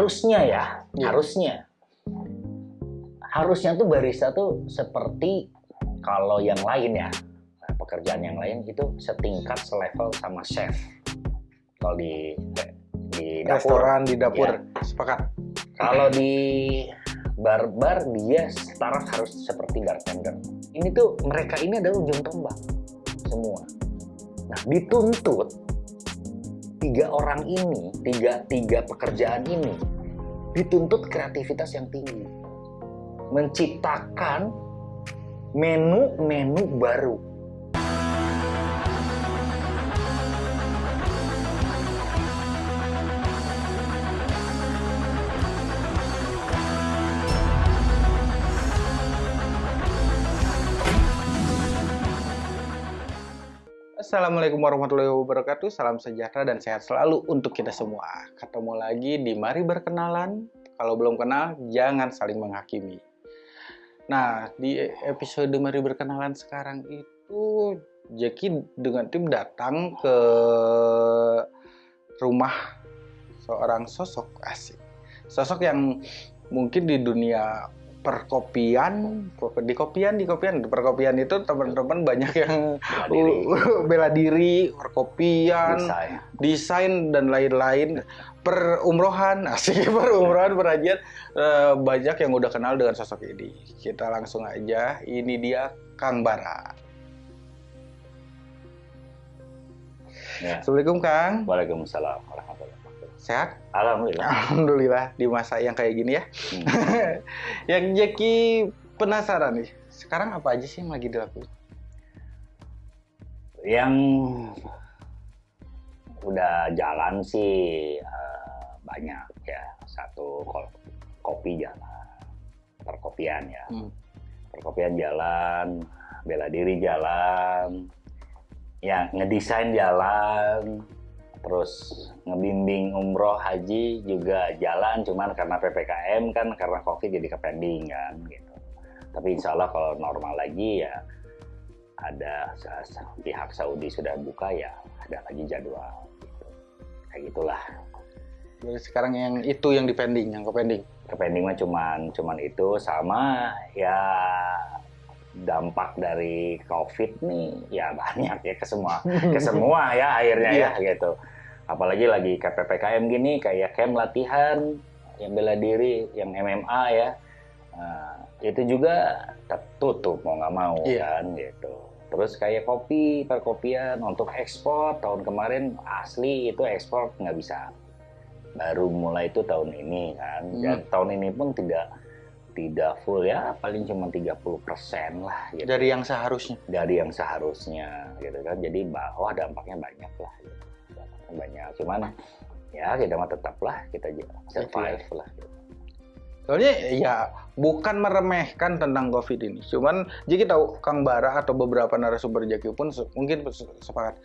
harusnya ya, Iya. harusnya. Harusnya tuh barista tuh seperti kalau yang lain ya, nah, pekerjaan yang lain itu setingkat selevel sama chef. Kalau di di dapur. Restoran di dapur. Iya. Sepakat. Kalau di bar-bar dia setara harus seperti bartender. Ini tuh mereka ini adalah ujung tombak semua. Nah dituntut tiga orang ini, tiga tiga pekerjaan ini dituntut kreativitas yang tinggi, menciptakan menu-menu baru. Assalamualaikum warahmatullahi wabarakatuh. Salam sejahtera dan sehat selalu untuk kita semua. Ketemu lagi di Mari Berkenalan. Kalau belum kenal, jangan saling menghakimi. Nah, di episode Mari Berkenalan sekarang itu, Jackie dengan tim datang ke rumah seorang sosok asik. Sosok yang mungkin di dunia perkopian, di kopian, di kopian, di perkopian itu teman-teman banyak yang Bela diri, bela diri, perkopian, desain. desain dan lain-lain, perumrohan, asik perumrohan, perajian, eh, banyak yang udah kenal dengan sosok ini. Kita langsung aja, ini dia Kang Bara. Ya. Assalamualaikum Kang, Waalaikumsalam warahmatullahi. Sehat? Alhamdulillah. Alhamdulillah di masa yang kayak gini ya. Hmm. yang Jackie penasaran nih, sekarang apa aja sih yang lagi dilakukan? yang udah jalan sih eh, banyak ya satu kopi jalan perkopian ya Hmm. perkopian jalan bela diri jalan ya ngedesain jalan terus ngebimbing umroh haji juga jalan cuman karena ppkm kan karena covid jadi kepending kan gitu tapi insya Allah kalau normal lagi ya ada pihak Saudi sudah buka ya ada lagi jadwal gitu. kayak gitulah Jadi sekarang yang itu yang dipending, yang kepending. kepending mah cuman cuman itu sama ya dampak dari covid nih ya banyak ya ke semua ke semua ya akhirnya ya gitu. Apalagi lagi ke ppkm gini kayak camp latihan yang bela diri yang MMA ya. Nah, itu juga tertutup mau nggak mau Iya. kan gitu. Terus kayak kopi perkopian untuk ekspor tahun kemarin asli itu ekspor nggak bisa. Baru mulai itu tahun ini kan. Dan tahun ini pun tidak tidak full ya paling cuma 30% lah gitu Dari yang seharusnya. dari yang seharusnya gitu kan jadi bahwa dampaknya banyak lah gitu. dampaknya banyak cuman ya kita mah tetaplah kita j- survive lah gitu. Soalnya ya bukan meremehkan tentang COVID ini. Cuman jadi tahu Kang Bara atau beberapa narasumber Jaki pun mungkin se- sepakat.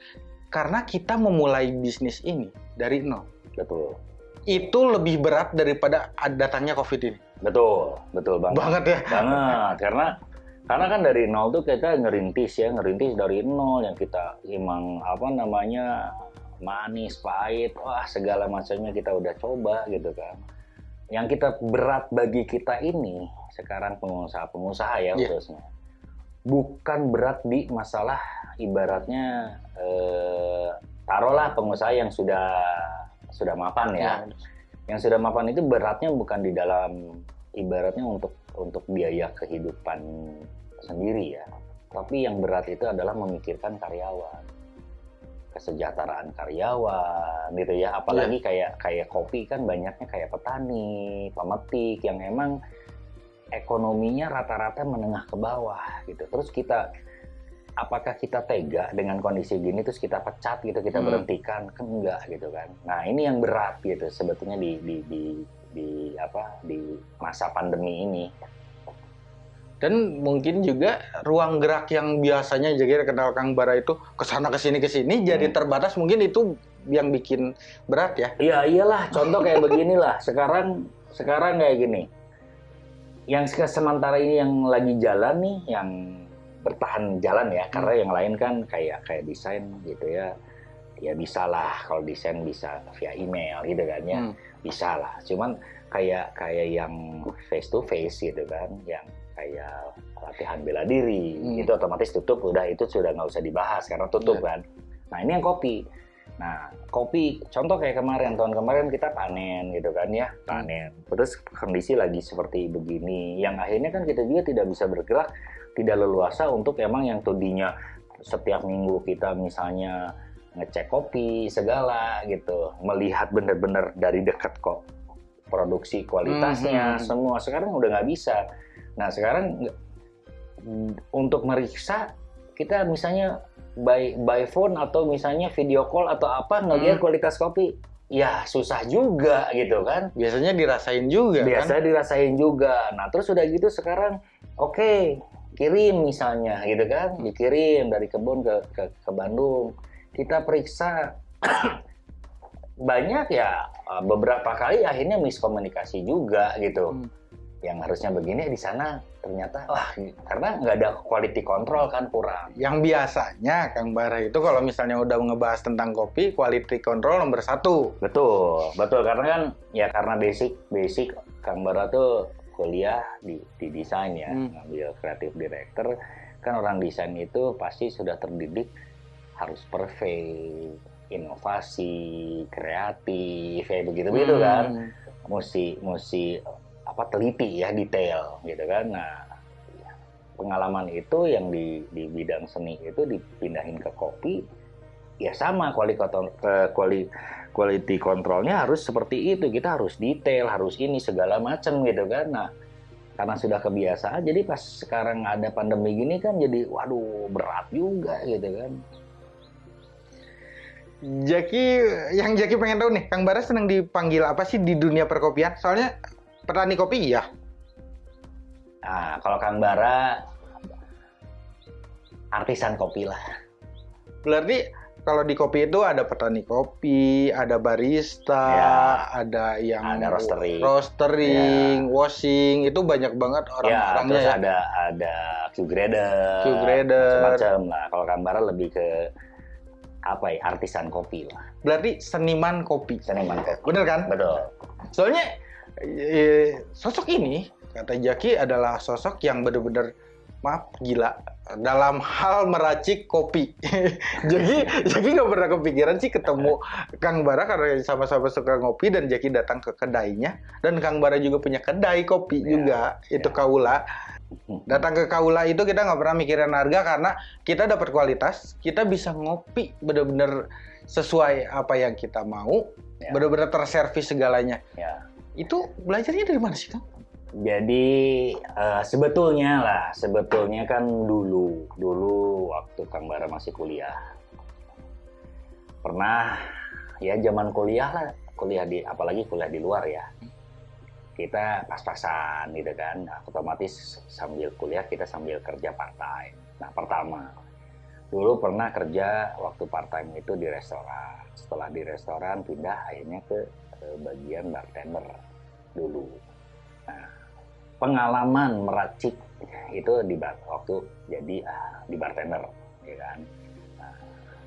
Karena kita memulai bisnis ini dari nol. betul Itu lebih berat daripada datangnya COVID ini. Betul betul banget Banget ya. banget karena karena kan dari nol tuh kita ngerintis ya ngerintis dari nol yang kita emang apa namanya manis pahit wah segala macamnya kita udah coba gitu kan yang kita berat bagi kita ini sekarang pengusaha-pengusaha ya Iya. khususnya bukan berat di masalah ibaratnya eh, taruhlah pengusaha yang sudah sudah mapan ya yang sudah mapan itu beratnya bukan di dalam ibaratnya untuk untuk biaya kehidupan sendiri ya. Tapi yang berat itu adalah memikirkan karyawan. Kesejahteraan karyawan gitu ya. Apalagi kayak kayak kopi kan banyaknya kayak petani pemetik yang emang ekonominya rata-rata menengah ke bawah gitu. Terus kita apakah kita tega dengan kondisi gini terus kita pecat gitu kita Hmm. berhentikan kan enggak gitu kan nah ini yang berat gitu sebetulnya di di di di apa di masa pandemi ini Dan mungkin juga ruang gerak yang biasanya jadi kenal Kang Bara itu ke sana ke sini ke sini jadi Hmm. terbatas mungkin itu yang bikin berat ya. Iya iyalah contoh kayak beginilah sekarang sekarang kayak gini yang se- sementara ini yang lagi jalan nih yang bertahan jalan ya karena yang lain kan kayak kayak desain gitu ya. Ya bisa lah kalau desain bisa via email gitu kan ya. Hmm. bisa lah cuman kayak kayak yang face to face gitu kan yang kayak latihan bela diri Hmm. itu otomatis tutup udah itu sudah nggak usah dibahas karena tutup Iya. kan. Nah ini yang kopi. Nah kopi contoh kayak kemarin tahun kemarin kita panen gitu kan ya panen. Terus kondisi lagi seperti begini yang akhirnya kan kita juga tidak bisa bergerak tidak leluasa untuk emang yang tadinya setiap minggu kita misalnya ngecek kopi segala gitu melihat bener-bener dari dekat kok produksi kualitasnya Mhm. semua sekarang udah nggak bisa nah sekarang nggak- untuk meriksa kita misalnya by by phone atau misalnya video call atau apa ngelihat Hmm. kualitas kopi ya susah juga gitu kan Biasanya dirasain juga biasa kan. dirasain juga nah terus udah gitu sekarang oke kirim misalnya gitu kan? Dikirim dari kebun ke ke, ke Bandung. Kita periksa. Banyak ya eh, beberapa kali akhirnya miskomunikasi juga gitu. Hmm. yang harusnya begini di sana ternyata wah karena nggak ada quality control kan kurang. Yang biasanya Kang Bara itu kalau misalnya udah ngebahas tentang kopi, quality control nomor satu. betul betul. Karena kan ya karena basic basic Kang Bara tuh kuliah di, di desain ya Hmm. ngambil kreatif director kan orang desain itu pasti sudah terdidik harus perfect inovasi kreatif kayak begitu begitu kan Hmm. mesti mesti apa teliti ya detail gitu kan nah ya, pengalaman itu yang di di bidang seni itu dipindahin ke kopi ya sama ke quali- quality controlnya harus seperti itu kita harus detail harus ini segala macam gitu kan nah karena sudah kebiasaan jadi pas sekarang ada pandemi gini kan jadi waduh berat juga gitu kan Jaki, yang Jaki pengen tahu nih, Kang Bara senang dipanggil apa sih di dunia perkopian? Soalnya petani kopi iya. nah kalau Kang Bara artisan kopi lah Berarti kalau di kopi itu ada petani kopi, ada barista, Ya. ada yang Ada roastering. roastering, washing, itu banyak banget ya, orang-orangnya terus ya. ada ada Q grader, Q grader. macam lah. Kalau Kambara lebih ke apa ya, artisan kopi lah, Berarti seniman kopi. seniman kopi. Bener kan? Betul. Soalnya sosok ini kata Jaki adalah sosok yang benar-benar maaf gila dalam hal meracik kopi. Jaki Jaki nggak pernah kepikiran sih ketemu Kang Bara karena sama-sama suka ngopi dan Jaki datang ke kedainya dan Kang Bara juga punya kedai kopi Ya, juga itu ya. Kaula. Datang ke Kaula itu kita nggak pernah mikirin harga karena kita dapat kualitas, kita bisa ngopi benar-benar sesuai apa yang kita mau, Ya. benar-benar terservis segalanya. Ya. Itu belajarnya dari mana sih, Kang? Jadi eh, sebetulnya lah, sebetulnya kan dulu, dulu waktu Kang Bara masih kuliah, pernah ya zaman kuliah lah, kuliah di, apalagi kuliah di luar ya, kita pas-pasan gitu kan, otomatis sambil kuliah kita sambil kerja part time. Nah pertama, dulu pernah kerja waktu part time itu di restoran, setelah di restoran pindah akhirnya ke eh, bagian bartender dulu. Nah, pengalaman meracik. Itu di bar- waktu jadi ah, di bartender ya kan? Nah,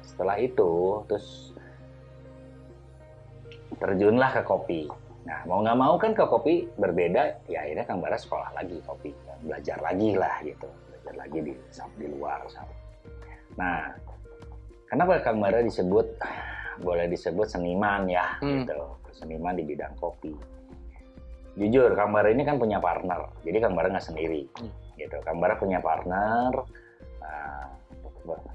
setelah itu terus terjunlah ke kopi. Nah mau nggak mau kan ke kopi berbeda ya akhirnya kang Bara sekolah lagi kopi. Belajar lagi lah gitu. Belajar lagi di di luar nah kenapa kang Bara disebut boleh disebut seniman ya Hmm. gitu. Seniman di bidang kopi jujur Kang Bara ini kan punya partner. Jadi Kang Bara nggak sendiri. Hmm. gitu. Kang Bara punya partner. Nah,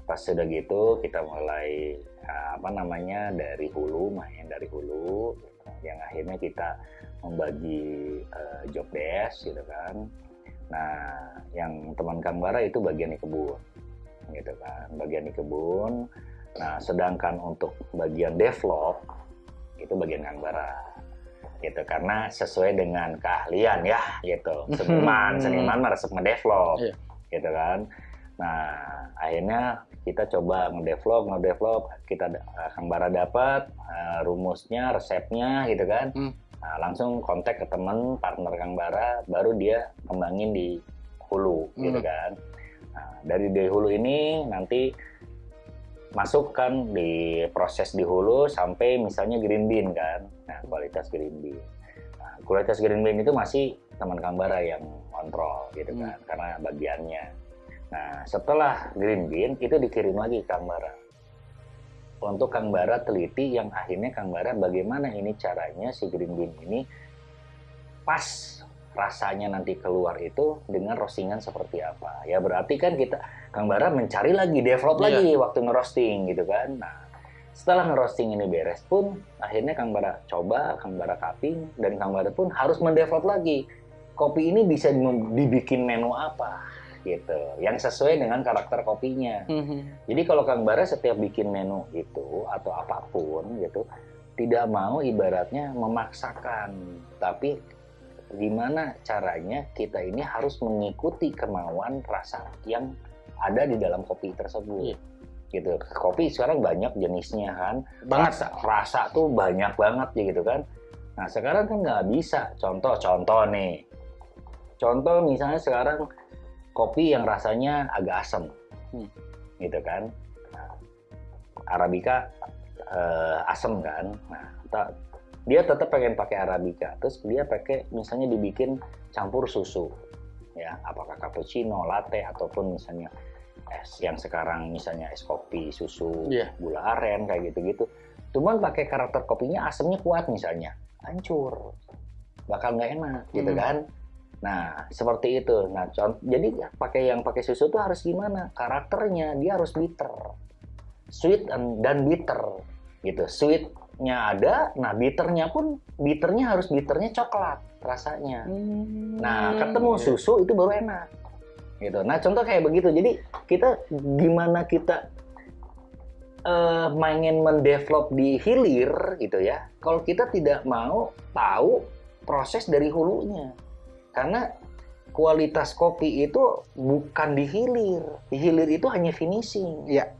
pas sudah gitu kita mulai ah, apa namanya dari hulu main dari hulu. Gitu. yang akhirnya kita membagi eh, job desk gitu kan. Nah yang teman Kang Bara itu bagian di kebun gitu kan. Bagian di kebun. Nah sedangkan untuk bagian develop itu bagian Kang Bara gitu. Karena sesuai dengan keahlian ya gitu. Seniman seniman mah resep ngedevelop Iya. gitu kan. Nah akhirnya kita coba ngedevelop ngedevelop. Kita Kang Bara dapat eh, rumusnya resepnya gitu kan. Hmm. Nah, langsung kontak ke teman partner Kang Bara baru dia kembangin di hulu gitu Hmm. kan. Nah, dari di hulu ini nanti masuk kan di proses di hulu sampai misalnya green bean kan. Nah, kualitas green bean. Nah, kualitas green bean itu masih teman Kang Bara yang kontrol gitu Hmm. kan karena bagiannya. Nah, setelah green bean itu dikirim lagi ke Kang Bara. Untuk Kang Bara teliti yang akhirnya Kang Bara bagaimana ini caranya si green bean ini pas rasanya nanti keluar itu dengan roastingan seperti apa. Ya berarti kan kita Kang Bara mencari lagi, develop Iya. lagi waktu ngerosting gitu kan. Nah, setelah ngerosting ini beres pun akhirnya Kang Bara coba, Kang Bara cupping dan Kang Bara pun harus mendevelop lagi. Kopi ini bisa dibikin menu apa gitu, yang sesuai dengan karakter kopinya. Jadi kalau Kang Bara setiap bikin menu itu atau apa pun gitu, tidak mau ibaratnya memaksakan, tapi gimana caranya kita ini harus mengikuti kemauan rasa yang ada di dalam kopi tersebut. Iya. Gitu. Kopi sekarang banyak jenisnya kan. Banget. Rasa, rasa tuh banyak banget ya gitu kan. Nah sekarang kan nggak bisa. Contoh-contoh nih. Contoh misalnya sekarang kopi yang rasanya agak asam, Hmm. gitu kan. Nah, Arabica eh, asam kan. Nah, dia tetap pengen pakai Arabica. Terus dia pakai misalnya dibikin campur susu. Ya, apakah cappuccino, latte ataupun misalnya es yang sekarang misalnya es kopi, susu, Iya. gula aren kayak gitu-gitu. Cuman pakai karakter kopinya asamnya kuat misalnya. Hancur. Bakal nggak enak gitu Hmm. kan. Nah, seperti itu. Nah, contoh, jadi pakai yang pakai susu tuh harus gimana? Karakternya dia harus bitter. Sweet and- dan bitter gitu. Sweetnya ada, nah bitternya pun bitternya harus bitternya coklat rasanya. Nah, ketemu susu itu baru enak. Gitu. Nah, contoh kayak begitu. Jadi kita gimana kita eh mainin mendevelop di hilir gitu ya. Kalau kita tidak mau tahu proses dari hulunya. Karena kualitas kopi itu bukan di hilir. Di hilir itu hanya finishing. Iya.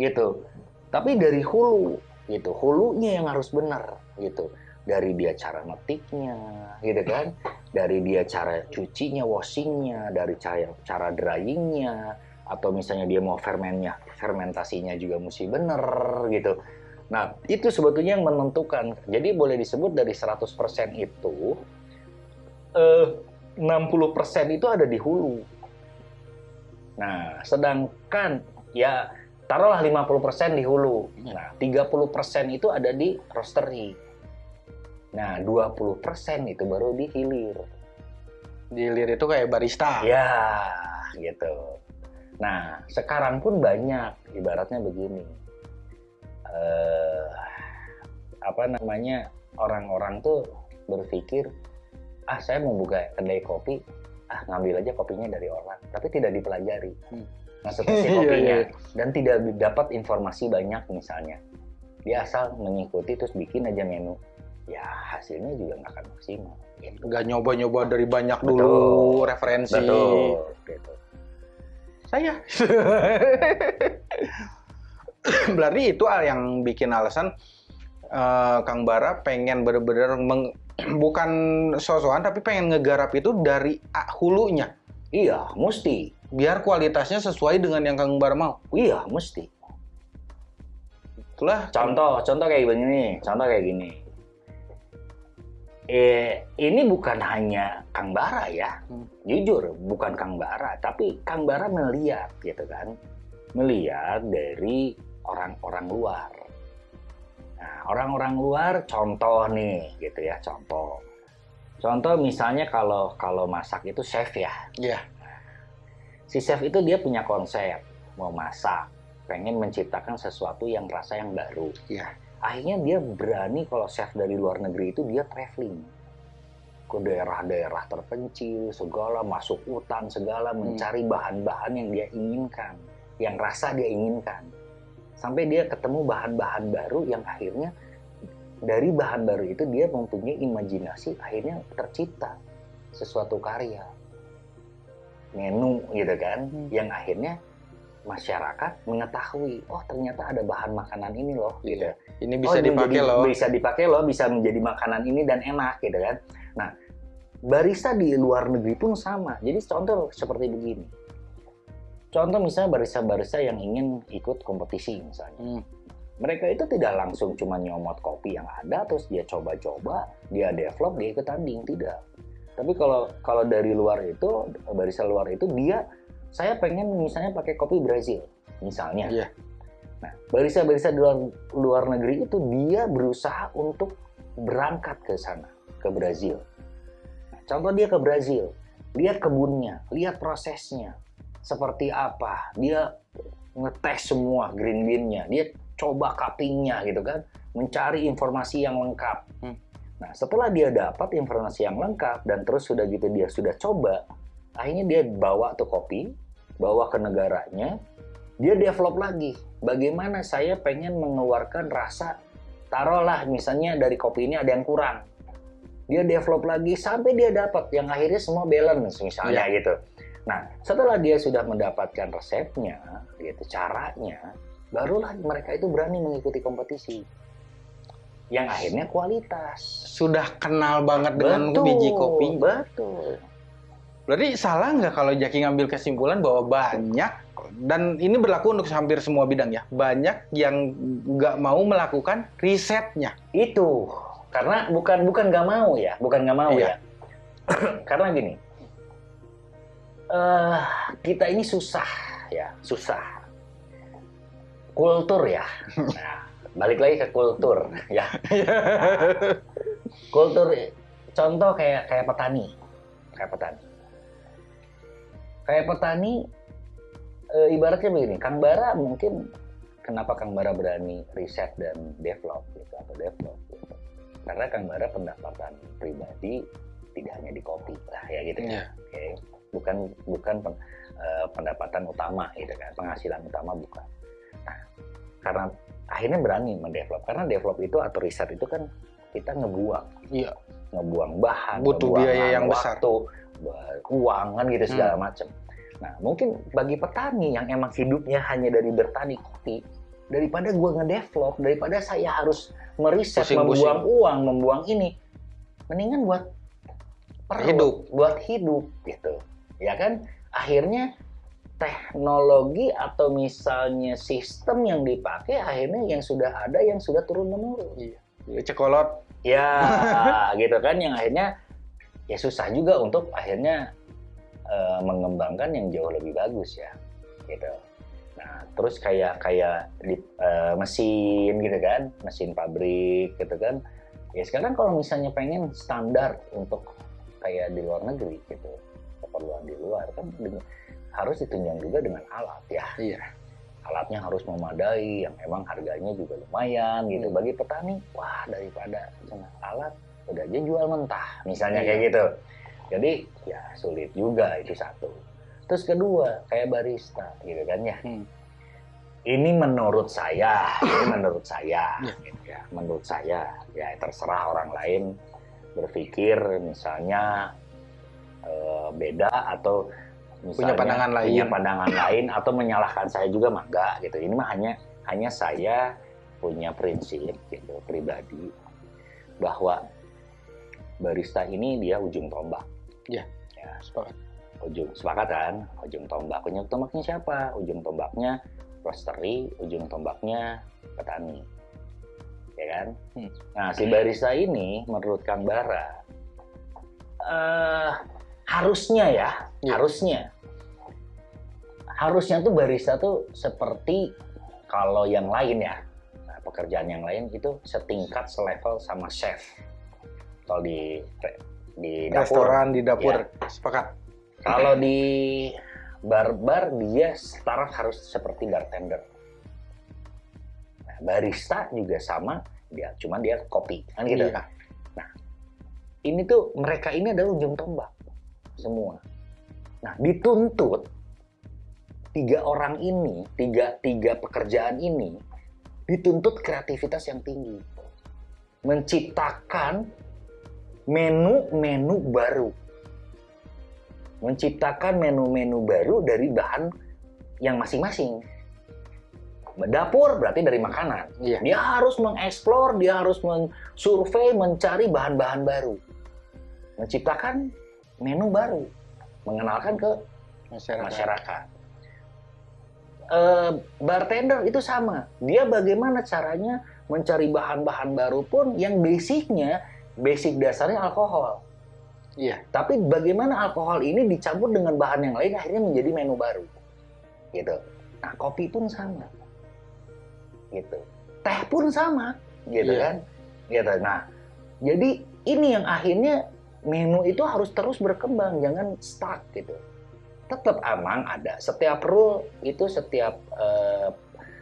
Gitu. Tapi dari hulu gitu. Hulunya yang harus benar gitu. Dari dia cara metiknya, gitu kan? Dari dia cara cucinya, washingnya, dari cara cara dryingnya, atau misalnya dia mau fermennya, fermentasinya juga mesti bener gitu. Nah, itu sebetulnya yang menentukan. Jadi boleh disebut dari 100% itu eh 60% itu ada di hulu. Nah, sedangkan ya taruhlah 50% di hulu. Nah, 30% itu ada di roastery. Nah, 20% itu baru di hilir. Di hilir itu kayak barista. Ya, gitu. Nah, sekarang pun banyak, ibaratnya begini. Eh, apa namanya, orang-orang tuh berpikir, ah saya mau buka kedai kopi, ah ngambil aja kopinya dari orang, tapi tidak dipelajari. Hmm. Nah, seperti Iya, kopinya, iya. dan tidak dapat informasi banyak misalnya. Dia asal mengikuti terus bikin aja menu. Ya, hasilnya juga nggak akan maksimal. Gitu. Nggak nyoba-nyoba dari banyak Betul. dulu referensi. Betul, gitu. Saya. Berarti itu al- yang bikin alasan eh, Kang Bara pengen bener-bener meng- bukan sosokan tapi pengen ngegarap itu dari hulunya Iya, mesti. Biar kualitasnya sesuai dengan yang Kang Bara mau. Iya, mesti. Itulah Contoh, contoh kayak begini, contoh kayak gini. Eh, ini bukan hanya Kang Bara ya, Hmm. jujur bukan Kang Bara, tapi Kang Bara melihat gitu kan, melihat dari orang-orang luar. Nah, orang-orang luar, contoh nih, gitu ya, contoh. Contoh misalnya kalau kalau masak itu chef ya, Iya. Si chef itu dia punya konsep mau masak pengen menciptakan sesuatu yang rasa yang baru. Iya. akhirnya dia berani kalau chef dari luar negeri itu dia traveling. Ke daerah-daerah terpencil segala masuk hutan segala mencari bahan-bahan yang dia inginkan yang rasa dia inginkan. Sampai dia ketemu bahan-bahan baru yang akhirnya dari bahan baru itu dia mempunyai imajinasi akhirnya tercipta sesuatu karya menu gitu kan Hmm. yang akhirnya masyarakat mengetahui oh ternyata ada bahan makanan ini loh gitu Iya. Ini Oh, bisa ini dipakai menjadi- loh. bisa dipakai loh bisa menjadi makanan ini dan enak gitu kan nah barista di luar negeri pun sama jadi contoh seperti begini contoh misalnya barista-barista yang ingin ikut kompetisi misalnya. Hmm. Mereka itu tidak langsung cuma nyomot kopi yang ada terus dia coba-coba, dia develop, dia ikut tanding, tidak. Tapi kalau kalau dari luar itu barista luar itu dia saya pengen misalnya pakai kopi Brazil misalnya. Iya. Nah, barista-barista di luar, luar negeri itu dia berusaha untuk berangkat ke sana, ke Brazil. Nah, contoh dia ke Brazil, lihat kebunnya, lihat prosesnya, seperti apa, dia ngetes semua green bean-nya, dia coba cuppingnya gitu kan, mencari informasi yang lengkap. Hmm. Nah, setelah dia dapat informasi yang lengkap dan terus sudah gitu dia sudah coba, akhirnya dia bawa tuh kopi, bawa ke negaranya, dia develop lagi. Bagaimana saya pengen mengeluarkan rasa, taruhlah misalnya dari kopi ini ada yang kurang. Dia develop lagi sampai dia dapat yang akhirnya semua balance misalnya Iya. gitu. Nah, setelah dia sudah mendapatkan resepnya, gitu caranya, barulah mereka itu berani mengikuti kompetisi. Yang akhirnya kualitas. Sudah kenal banget dengan biji kopi. Betul. Berarti salah nggak kalau Jaki ngambil kesimpulan bahwa banyak dan ini berlaku untuk hampir semua bidang ya. Banyak yang nggak mau melakukan risetnya. Itu karena bukan bukan nggak mau ya, bukan nggak mau Iya. ya. karena gini, eh kita ini susah ya, susah. Kultur ya. Nah, balik lagi ke kultur ya. Kultur contoh kayak kayak petani, kayak petani. Kayak petani eh, ibaratnya begini, Kang Bara mungkin kenapa Kang Bara berani riset dan develop gitu atau develop gitu. Karena Kang Bara pendapatan pribadi tidak hanya di kopi lah ya gitu kan. Iya. Oke. Bukan bukan pen- eh, pendapatan utama gitu kan, penghasilan utama bukan. Nah, karena akhirnya berani mendevelop karena develop itu atau riset itu kan kita ngebuang Iya. ngebuang bahan, Butuh ngebuang biaya yang besar. waktu, uang kan gitu segala Hmm. macam. Nah, mungkin bagi petani yang emang hidupnya hanya dari bertani kopi, daripada gua ngedevelop, daripada saya harus meriset, Pusing-pusing. membuang uang, membuang ini, mendingan buat perut, Hidup. buat hidup gitu. Ya kan? Akhirnya teknologi atau misalnya sistem yang dipakai akhirnya yang sudah ada yang sudah turun menurun. Iya. Cekolot. Ya, gitu kan yang akhirnya ya susah juga untuk akhirnya eh, mengembangkan yang jauh lebih bagus ya, gitu. Nah, terus kayak kayak di eh, mesin gitu kan, mesin pabrik gitu kan. Ya sekarang kalau misalnya pengen standar untuk kayak di luar negeri gitu, keperluan di luar kan harus ditunjang juga dengan alat ya Iya. alatnya harus memadai yang emang harganya juga lumayan gitu Hmm. bagi petani wah daripada cuma alat udah aja jual mentah misalnya Iya. kayak gitu jadi ya sulit juga itu satu terus kedua kayak barista gitu kan ya Hmm. ini menurut saya ini menurut saya Iya. gitu ya menurut saya ya terserah orang lain berpikir misalnya eh, beda atau Punya misalnya pandangan lain. punya pandangan lain atau menyalahkan saya juga mah enggak gitu ini mah hanya hanya saya punya prinsip gitu pribadi bahwa barista ini dia ujung tombak Iya. ya Sepakat. ujung sepakat kan ujung tombak ujung tombaknya siapa ujung tombaknya roastery ujung tombaknya petani ya kan Hmm. nah si barista ini menurut Kang Bara eh harusnya ya Iya. harusnya harusnya tuh barista tuh seperti kalau yang lain ya nah, pekerjaan yang lain itu setingkat selevel sama chef kalau di di dapur Restoran di dapur. Iya. Sepakat. kalau di bar-bar dia startup harus seperti bartender. Nah, barista juga sama, dia cuman dia kopi kan gitu. Iya. Ini tuh mereka ini adalah ujung tombak semua. Nah, dituntut tiga orang ini, tiga tiga pekerjaan ini dituntut kreativitas yang tinggi. Menciptakan menu-menu baru menciptakan menu-menu baru dari bahan yang masing-masing. Dapur berarti dari makanan. Iya. Dia harus mengeksplor, dia harus mensurvei, mencari bahan-bahan baru. Menciptakan menu baru. Mengenalkan ke Masyarakat. masyarakat. eh, bartender itu sama. Dia bagaimana caranya mencari bahan-bahan baru pun yang basicnya, basic dasarnya alkohol. Iya. Tapi bagaimana alkohol ini dicampur dengan bahan yang lain akhirnya menjadi menu baru. Gitu. Nah, kopi pun sama. Gitu. Teh pun sama, gitu Iya. kan? Gitu. Nah, jadi ini yang akhirnya menu itu harus terus berkembang, jangan stuck gitu. Tetap emang ada. Setiap rule itu setiap eh,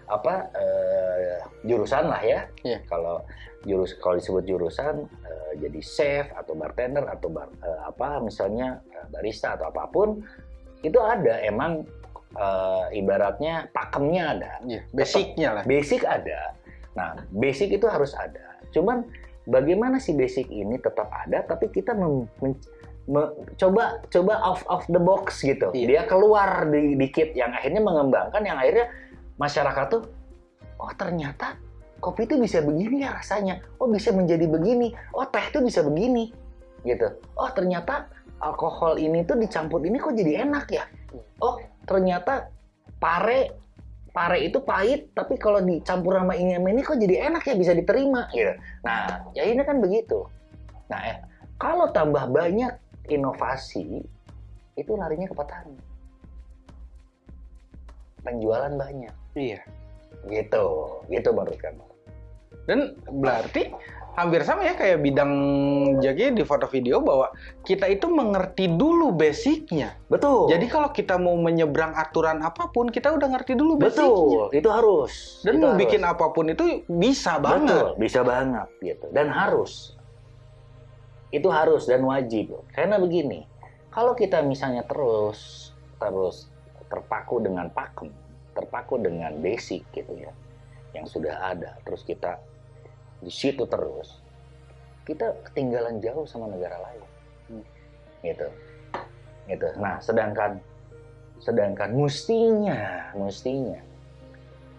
apa eh, jurusan lah ya. Iya. Kalau jurus kalau disebut jurusan eh, jadi chef atau bartender atau bar, eh, apa misalnya barista atau apa pun itu ada emang eh, ibaratnya pakemnya ada Iya. Basicnya lah. basic ada nah basic itu harus ada cuman bagaimana si basic ini tetap ada tapi kita mem- men- me- coba coba off off the box gitu. Iya. dia keluar di dikit yang akhirnya mengembangkan yang akhirnya masyarakat tuh oh ternyata kopi itu bisa begini ya rasanya. Oh bisa menjadi begini. Oh teh itu bisa begini. Gitu. Oh ternyata alkohol ini tuh dicampur ini kok jadi enak ya? Oh ternyata pare pare itu pahit tapi kalau dicampur sama ini sama ini kok jadi enak ya bisa diterima. Gitu nah ya ini kan begitu. Nah eh, kalau tambah banyak inovasi itu larinya ke petani. Penjualan banyak. Iya. gitu gitu menurut kamu. Dan berarti hampir sama ya kayak bidang Jaki di foto video bahwa kita itu mengerti dulu basicnya. betul Jadi kalau kita mau menyeberang aturan apa pun, kita udah ngerti dulu basicnya. betul itu harus Dan Itu mau harus. bikin apa pun itu bisa banget. Betul, bisa banget gitu. Dan harus. Itu harus dan wajib. Karena begini, kalau kita misalnya terus terus terpaku dengan pakem, terpaku dengan basic gitu ya, yang sudah ada, terus kita di situ terus, kita ketinggalan jauh sama negara lain. Hmm. Gitu. Gitu. Nah, sedangkan sedangkan mestinya, mestinya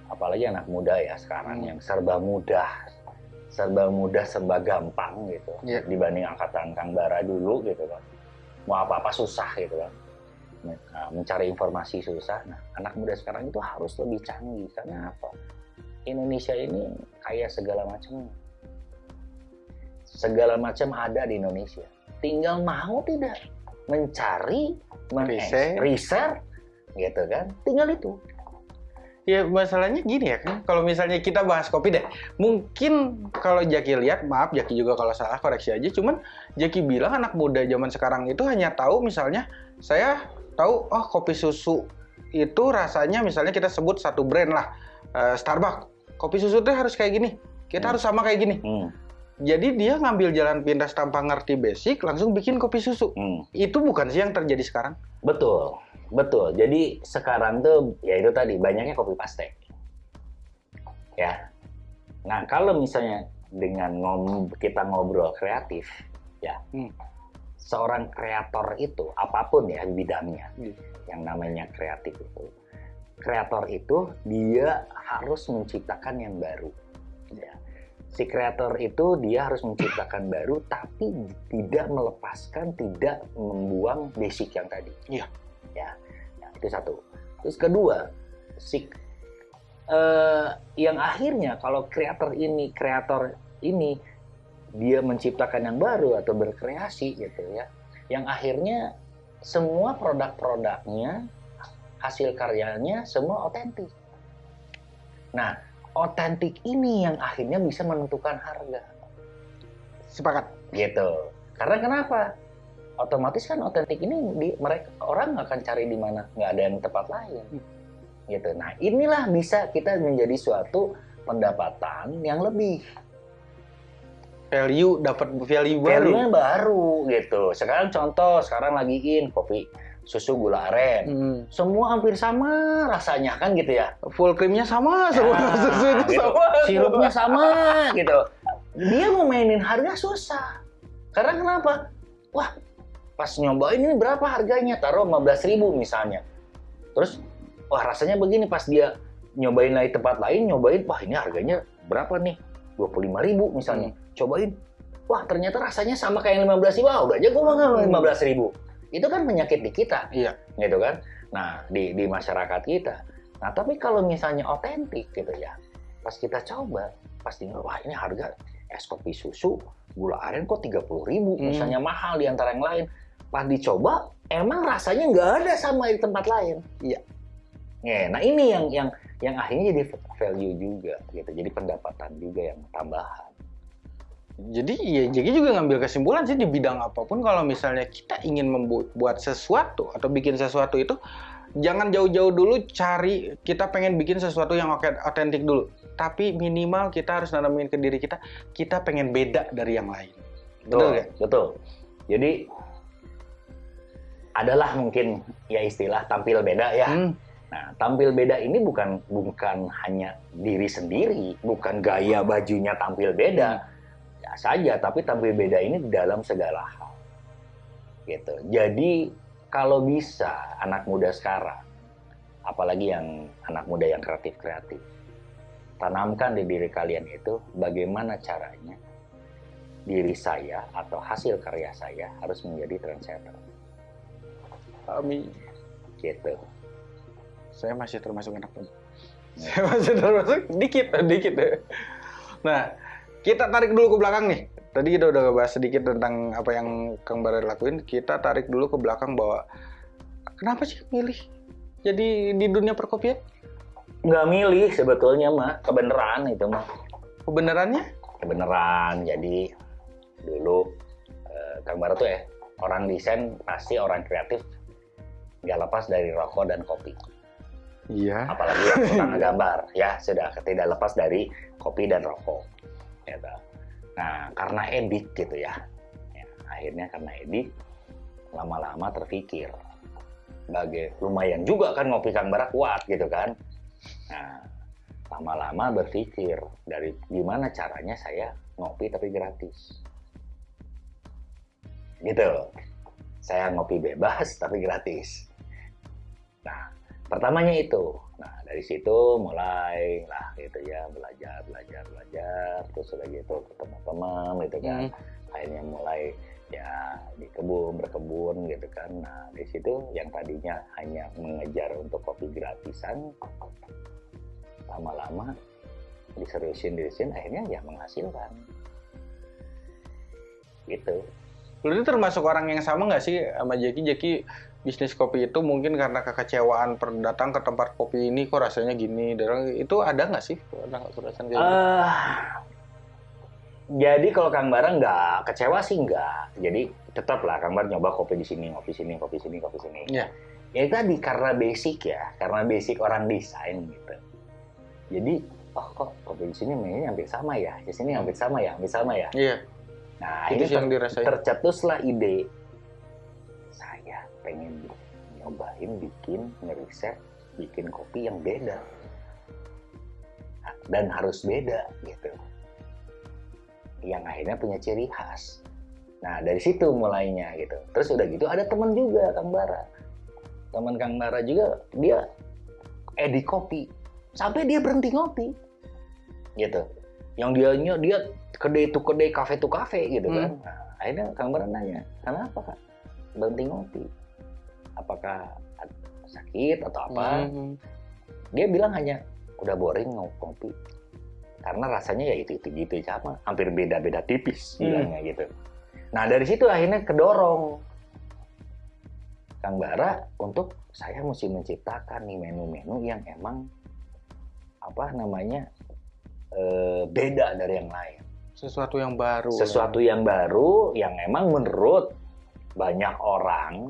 apalagi anak muda ya sekarang yang serba mudah serba mudah serba gampang gitu Iya. dibanding angkatan Kang Bara dulu gitu kan mau apa-apa susah gitu kan Nah, mencari informasi susah nah anak muda sekarang itu harus lebih canggih karena apa Indonesia ini kaya segala macam. Segala macam ada di Indonesia. Tinggal mau tidak mencari Riset. riset gitu kan? Tinggal itu. Ya masalahnya gini ya kan, kalau misalnya kita bahas kopi deh, mungkin kalau Jaki lihat, maaf Jaki juga kalau salah koreksi aja, cuman Jaki bilang anak muda zaman sekarang itu hanya tahu misalnya saya tahu oh kopi susu itu rasanya misalnya kita sebut satu brand lah eh, Starbucks, kopi susu tuh harus kayak gini, kita Hmm. harus sama kayak gini. Hmm, Jadi dia ngambil jalan pintas tanpa ngerti basic, langsung bikin kopi susu. hmm. Itu bukan sih yang terjadi sekarang? Betul, betul. Jadi sekarang tuh ya itu tadi banyaknya kopi paste. Ya. Nah kalau misalnya dengan ngom kita ngobrol kreatif, ya, Hmm. seorang kreator itu apa pun ya bidangnya, Hmm. yang namanya kreatif itu, kreator itu dia harus menciptakan yang baru. Ya. Si kreator itu dia harus menciptakan baru, tapi tidak melepaskan, tidak membuang basic yang tadi. Iya. Ya, ya, itu satu. Terus kedua, si eh, yang akhirnya kalau kreator ini, kreator ini dia menciptakan yang baru atau berkreasi gitu ya, yang akhirnya semua produk-produknya, hasil karyanya semua otentik. Nah, otentik ini yang akhirnya bisa menentukan harga Sepakat. gitu. Karena kenapa? Otomatis kan otentik ini di, mereka orang nggak akan cari di mana nggak ada yang tempat lain, gitu. Nah inilah bisa kita menjadi suatu pendapatan yang lebih Value dapat value baru. value-nya baru gitu. Sekarang contoh sekarang lagi in kopi susu gula aren, Hmm. semua hampir sama rasanya kan gitu ya. full creamnya sama semua Ah, susunya gitu. sama Sirupnya sama gitu. Dia mau mainin harga susah. Karena kenapa? Wah, pas nyobain ini berapa harganya? Taruh 15.000 misalnya. Terus wah rasanya begini pas dia nyobain lagi tempat lain, nyobain wah ini harganya berapa nih? 25.000 misalnya. Cobain. Wah, ternyata rasanya sama kayak yang 15.000. Wah, udah aja gua mau 15.000. Itu kan penyakit di kita iya gitu kan. Nah, di di masyarakat kita Nah, tapi kalau misalnya otentik gitu ya, pas kita coba, pasti wah ini harga es kopi susu gula aren kok 30 ribu, Hmm. misalnya mahal di antara yang lain. Pas dicoba, emang rasanya nggak ada sama di tempat lain. Iya. Ya, nah ini yang yang yang akhirnya jadi value juga gitu. Jadi pendapatan juga yang tambahan. Jadi ya Jeki juga ngambil kesimpulan sih di bidang apa pun kalau misalnya kita ingin membuat sesuatu atau bikin sesuatu itu jangan jauh-jauh dulu cari kita pengen bikin sesuatu yang otentik dulu. Tapi minimal kita harus nanamin ke diri kita kita pengen beda dari yang lain. Betul Betul, nggak? betul. Jadi adalah mungkin ya istilah tampil beda ya. Hmm, Nah, tampil beda ini bukan bukan hanya diri sendiri, bukan gaya bajunya tampil beda ya saja, tapi tampil beda ini dalam segala hal. Gitu. Jadi kalau bisa anak muda sekarang, apalagi yang anak muda yang kreatif-kreatif, tanamkan di diri kalian itu bagaimana caranya diri saya atau hasil karya saya harus menjadi trendsetter. Amin. Gitu. Saya masih termasuk anak muda. Saya masih termasuk dikit, dikit. Nah, kita tarik dulu ke belakang nih. Tadi kita udah ngebahas sedikit tentang apa yang Kang Bara lakuin. Kita tarik dulu ke belakang bahwa kenapa sih milih jadi di dunia perkopian? Nggak milih sebetulnya mah, kebenaran itu mah. Kebenarannya? Kebenaran, jadi dulu eh, Kang Bara tuh ya, orang desain pasti orang kreatif nggak lepas dari rokok dan kopi. Iya. apalagi yang gambar ya sudah tidak lepas dari kopi dan rokok gitu. nah karena edit gitu ya, ya akhirnya karena edit lama-lama terpikir. Sebagai lumayan juga kan ngopi kang bara kuat gitu kan. Nah lama-lama berpikir dari gimana caranya saya ngopi tapi gratis. Gitu. Saya ngopi bebas tapi gratis. Nah pertamanya itu. Nah dari situ mulai lah gitu ya belajar belajar belajar terus udah gitu ketemu teman gitu kan. Hmm. akhirnya mulai ya di kebun berkebun gitu kan. Nah di situ yang tadinya hanya mengejar untuk kopi gratisan lama-lama diseriusin diseriusin akhirnya ya menghasilkan. Gitu. Lu ini termasuk orang yang sama nggak sih sama Jeki? Jeki bisnis kopi itu mungkin karena kekecewaan per datang ke tempat kopi ini kok rasanya gini. Dan itu ada nggak sih? Ada nggak perasaan kayak gitu? Eh, jadi kalau Kang Bara nggak kecewa sih nggak. Jadi tetap lah Kang Bara nyoba kopi di sini, kopi sini, kopi sini, kopi sini. Iya. Ya itu tadi karena basic ya, karena basic orang desain gitu. Jadi oh kok kopi di sini mainnya hampir sama ya, di sini hampir sama ya, hampir sama ya. Iya. Nah itu yang ter- dirasain. tercetuslah ide pengen nyobain bikin ngeriset bikin kopi yang beda. Dan harus beda gitu. Yang akhirnya punya ciri khas. Nah dari situ mulainya gitu. Terus udah gitu ada teman juga Kang Bara. Teman Kang Bara juga dia edit kopi. Sampai dia berhenti ngopi. Gitu. Yang dianya dia kedai itu kedai kafe itu kafe gitu kan. Hmm. Nah, akhirnya Kang Bara nanya kenapa kak? Berhenti ngopi apakah sakit atau apa Hmm. dia bilang hanya udah boring ngo- ngopi karena rasanya ya itu itu gitu sama hampir beda beda tipis Hmm. bilangnya gitu nah dari situ akhirnya kedorong Kang Bara untuk saya mesti menciptakan nih menu-menu yang emang apa namanya eh, beda dari yang lain Sesuatu yang baru. sesuatu yang baru yang emang menurut banyak orang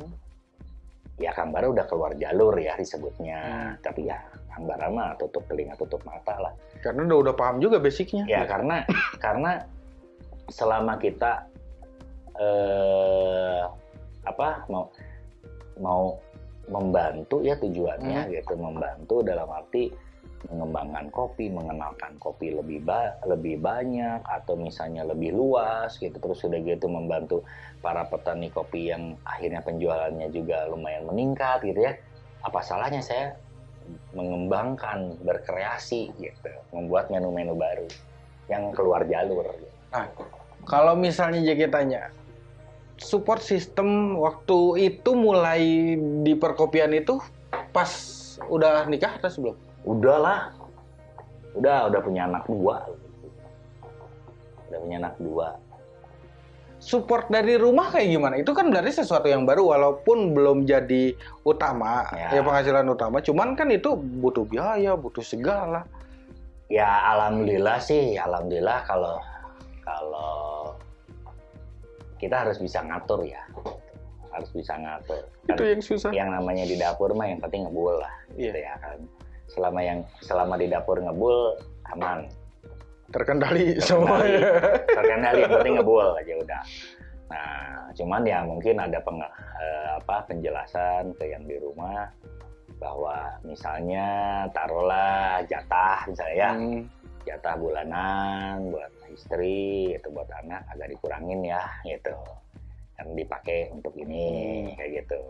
ya Kang Bara udah keluar jalur ya disebutnya Hmm. tapi ya Kang Bara mah tutup telinga tutup mata lah Karena udah udah paham juga basicnya. ya karena karena selama kita eh apa mau mau membantu ya tujuannya Hmm. gitu membantu dalam arti mengembangkan kopi mengenalkan kopi lebih ba lebih banyak atau misalnya lebih luas gitu terus sudah gitu membantu para petani kopi yang akhirnya penjualannya juga lumayan meningkat gitu ya apa salahnya saya mengembangkan berkreasi gitu membuat menu-menu baru yang keluar jalur gitu. Kalau misalnya Jeki tanya, support system waktu itu mulai di perkopian itu pas udah nikah atau sebelum? Udahlah. Udah, udah punya anak dua. Udah punya anak dua. Support dari rumah kayak gimana? Itu kan berarti sesuatu yang baru walaupun belum jadi utama, ya, Ya. penghasilan utama. Cuman kan itu butuh biaya, butuh segala. Ya alhamdulillah sih, alhamdulillah kalau kalau kita harus bisa ngatur ya. Harus bisa ngatur. Itu yang susah. yang namanya di dapur mah yang penting ngebul lah gitu Iya. ya kan. Selama yang selama di dapur ngebul aman. Terkendali Terkendali. semuanya. terkendali yang penting ngebul aja udah nah cuman ya mungkin ada peng, eh, apa penjelasan ke yang di rumah bahwa misalnya taruhlah jatah misalnya ya Hmm. jatah bulanan buat istri itu buat anak agak dikurangin ya gitu yang dipakai untuk ini Hmm. kayak gitu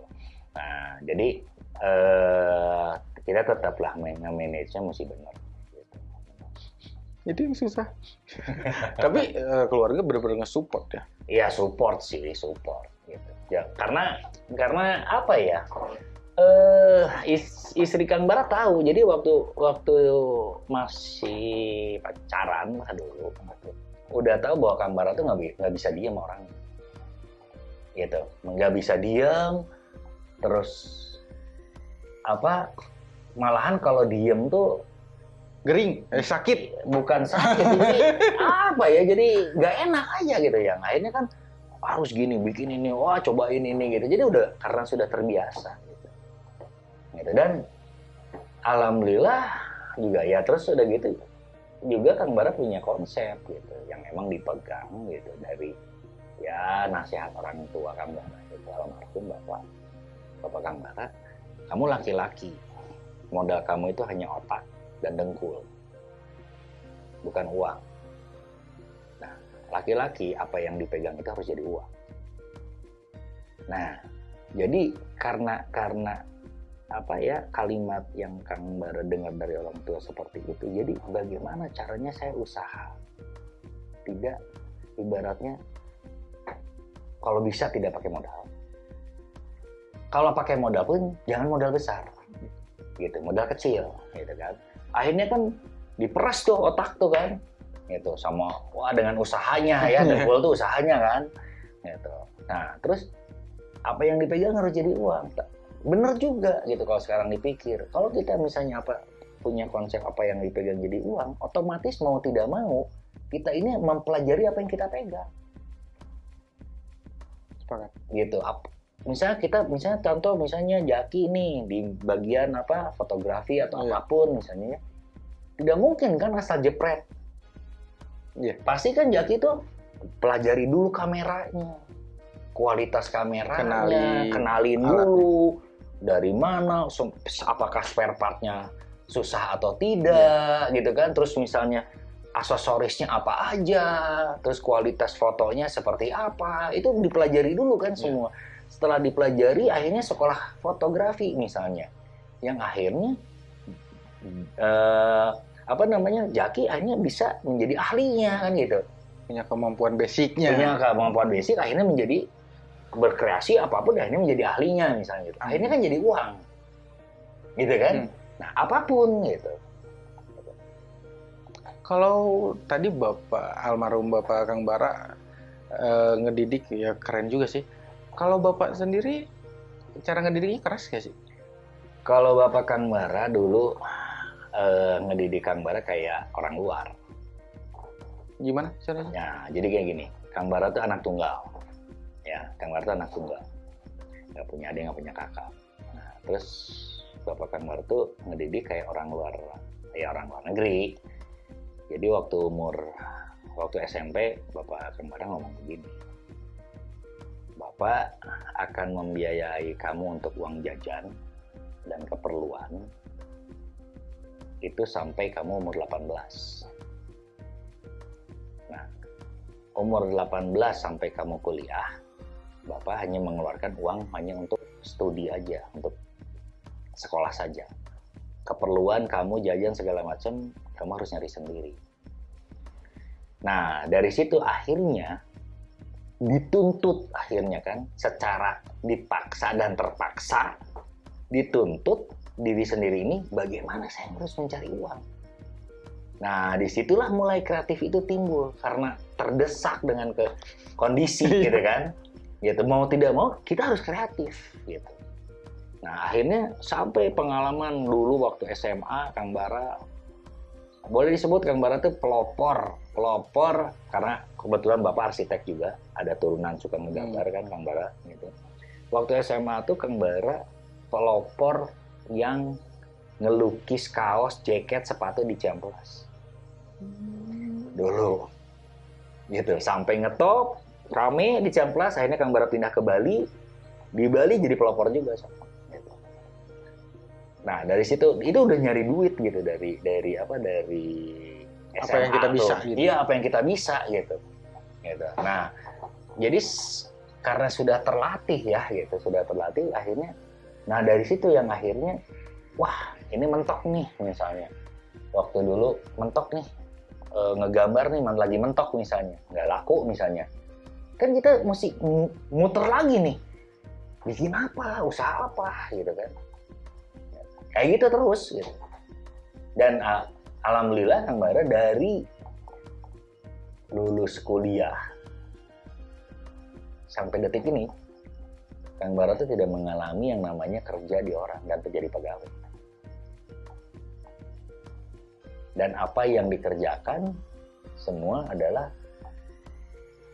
nah jadi eh, kita tetaplah manage-nya mesti benar gitu. Itu yang susah. Tapi eh, keluarga benar-benar nge-support ya. Iya support sih support gitu. Ya karena karena apa ya? Is- istri Kang Bara tahu. Jadi waktu waktu masih pacaran lah dulu, udah tahu bahwa Kang Bara tuh nggak nggak bisa diam orang. Gitu, nggak bisa diam. Terus apa? Malahan kalau diem tuh Gering, eh sakit. bukan sakit jadi apa ya jadi nggak enak aja gitu yang akhirnya kan harus gini bikin ini wah cobain ini gitu jadi udah karena sudah terbiasa gitu, gitu. dan alhamdulillah juga ya terus udah gitu juga Kang Bara punya konsep gitu yang emang dipegang gitu dari ya nasihat orang tua Kang Bara itu almarhum bapak bapak Kang Bara kamu laki-laki. Modal kamu itu hanya otak dan dengkul bukan uang. Nah laki-laki apa yang dipegang itu harus jadi uang. Nah jadi karena karena apa ya kalimat yang Kang Bara dengar dari orang tua seperti itu jadi bagaimana caranya saya usaha? Tidak ibaratnya kalau bisa tidak pakai modal kalau pakai modal pun jangan modal besar. Gitu modal kecil gitu kan. Akhirnya kan diperas tuh otak tuh kan. Gitu sama wah dengan usahanya ya dengkul tuh usahanya kan. Gitu. Nah terus apa yang dipegang harus jadi uang. Bener juga gitu kalau sekarang dipikir. Kalau kita misalnya apa punya konsep apa yang dipegang jadi uang otomatis mau tidak mau kita ini mempelajari apa yang kita pegang. Sepakat. gitu misalnya kita misalnya contoh misalnya Jaki nih di bagian apa fotografi atau Iya. apa pun misalnya ya. tidak mungkin kan asal jepret Iya. pasti kan Jaki itu pelajari dulu kameranya kualitas kameranya Kenali kenalin alatnya. dulu dari mana apakah spare partnya susah atau tidak gitu kan terus misalnya aksesorisnya apa aja terus kualitas fotonya seperti apa itu dipelajari dulu kan Iya. semua setelah dipelajari akhirnya sekolah fotografi misalnya yang akhirnya eh, apa namanya Jaki akhirnya bisa menjadi ahlinya kan gitu Punya kemampuan basicnya. punya kemampuan basic akhirnya menjadi berkreasi apa pun akhirnya menjadi ahlinya misalnya gitu akhirnya kan jadi uang gitu kan Hmm. nah apa pun gitu Kalau tadi Bapak almarhum Bapak Kang Bara eh, ngedidik ya keren juga sih. Kalau Bapak sendiri cara ngedidiknya keras gak sih? kalau bapak Kang Bara dulu eh, ngedidik Kang Bara kayak orang luar Gimana caranya? Ya, jadi kayak gini, Kang Bara tuh anak tunggal. Ya, Kang Bara tuh anak tunggal. Nggak punya adik, nggak punya kakak. Nah, terus Bapak Kang Bara tuh ngedidik kayak orang luar, kayak orang luar negeri. Jadi waktu umur, waktu SMP, Bapak Kang Bara ngomong begini. Bapak akan membiayai kamu untuk uang jajan dan keperluan itu sampai kamu umur 18 umur 18 sampai kamu kuliah, Bapak hanya mengeluarkan uang hanya untuk studi aja, untuk sekolah saja. Keperluan kamu jajan segala macam, kamu harus nyari sendiri. Nah, dari situ akhirnya dituntut akhirnya kan secara dipaksa dan terpaksa dituntut diri sendiri ini bagaimana saya harus mencari uang. Nah, di situlah mulai kreatif itu timbul karena terdesak dengan ke kondisi gitu kan. Gitu mau tidak mau kita harus kreatif gitu. Nah, akhirnya sampai pengalaman dulu waktu SMA Kang Bara boleh disebut Kang Bara tuh pelopor, pelopor karena kebetulan Bapak arsitek juga, ada turunan suka menggambar hmm. kan Kang Bara gitu. Waktu SMA tuh Kang Bara pelopor yang ngelukis kaos, jaket, sepatu di Ciamplas. Dulu. Gitu, sampai ngetop, rame di Ciamplas, akhirnya Kang Bara pindah ke Bali. Di Bali jadi pelopor juga sama. Gitu. Nah, dari situ itu udah nyari duit gitu dari dari apa dari SMA apa yang kita tuh. bisa gitu. Iya, apa yang kita bisa gitu. Gitu. Nah, jadi karena sudah terlatih ya gitu, sudah terlatih akhirnya Nah dari situ yang akhirnya, wah ini mentok nih misalnya. Waktu dulu mentok nih, e, ngegambar nih lagi mentok misalnya, nggak laku misalnya. Kan kita mesti muter lagi nih, bikin apa, usaha apa gitu kan. Kayak gitu terus gitu. Dan a, alhamdulillah Kang Bara dari lulus kuliah sampai detik ini Kang Bara itu tidak mengalami yang namanya kerja di orang dan terjadi pegawai. Dan apa yang dikerjakan semua adalah